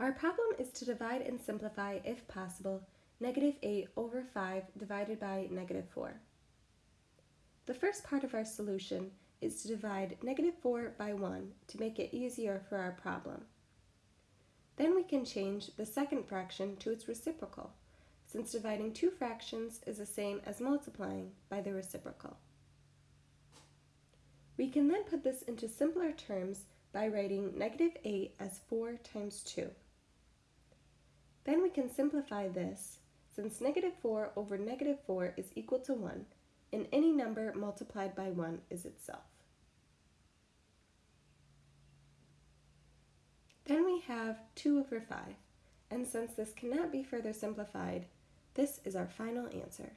Our problem is to divide and simplify, if possible, negative 8 over 5 divided by negative 4. The first part of our solution is to divide negative 4 by 1 to make it easier for our problem. Then we can change the second fraction to its reciprocal, since dividing two fractions is the same as multiplying by the reciprocal. We can then put this into simpler terms by writing negative 8 as 4 times 2. Then we can simplify this, since negative 4 over negative 4 is equal to 1, and any number multiplied by 1 is itself. Then we have 2 over 5, and since this cannot be further simplified, this is our final answer.